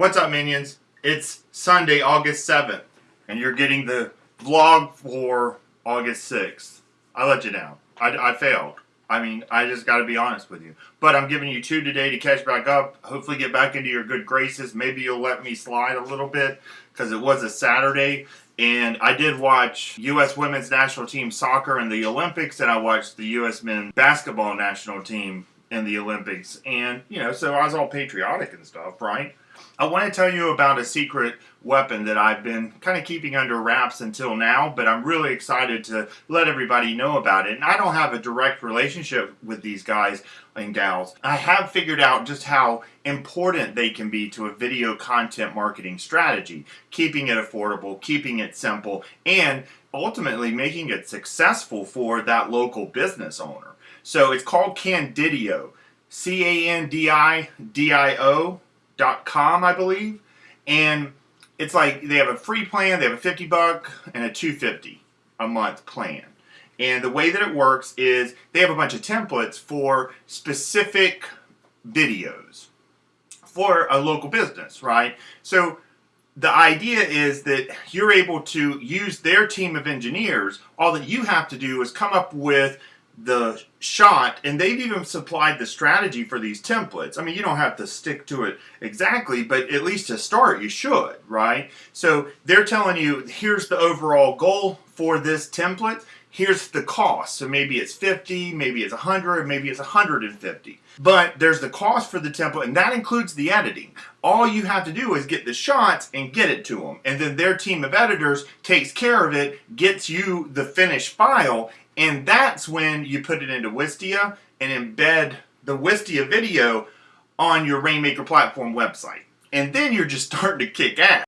What's up, minions? It's Sunday, August 7th, and you're getting the vlog for August 6th. I let you down. I, I failed. I mean, I just got to be honest with you. But I'm giving you two today to catch back up. Hopefully, get back into your good graces. Maybe you'll let me slide a little bit because it was a Saturday. And I did watch U.S. women's national team soccer in the Olympics, and I watched the U.S. men's basketball national team in the Olympics. And, you know, so I was all patriotic and stuff, right? I want to tell you about a secret weapon that I've been kind of keeping under wraps until now, but I'm really excited to let everybody know about it. And I don't have a direct relationship with these guys and gals. I have figured out just how important they can be to a video content marketing strategy, keeping it affordable, keeping it simple, and ultimately making it successful for that local business owner. So it's called Candidio, C-A-N-D-I-D-I-O com, I believe. And it's like they have a free plan, they have a 50 buck and a 250 a month plan. And the way that it works is they have a bunch of templates for specific videos for a local business, right? So the idea is that you're able to use their team of engineers. All that you have to do is come up with the shot and they've even supplied the strategy for these templates. I mean, you don't have to stick to it exactly, but at least to start you should, right? So they're telling you, here's the overall goal for this template. Here's the cost. So maybe it's 50, maybe it's 100, maybe it's 150. But there's the cost for the template and that includes the editing. All you have to do is get the shots and get it to them. And then their team of editors takes care of it, gets you the finished file, and that's when you put it into Wistia and embed the Wistia video on your Rainmaker platform website. And then you're just starting to kick ass.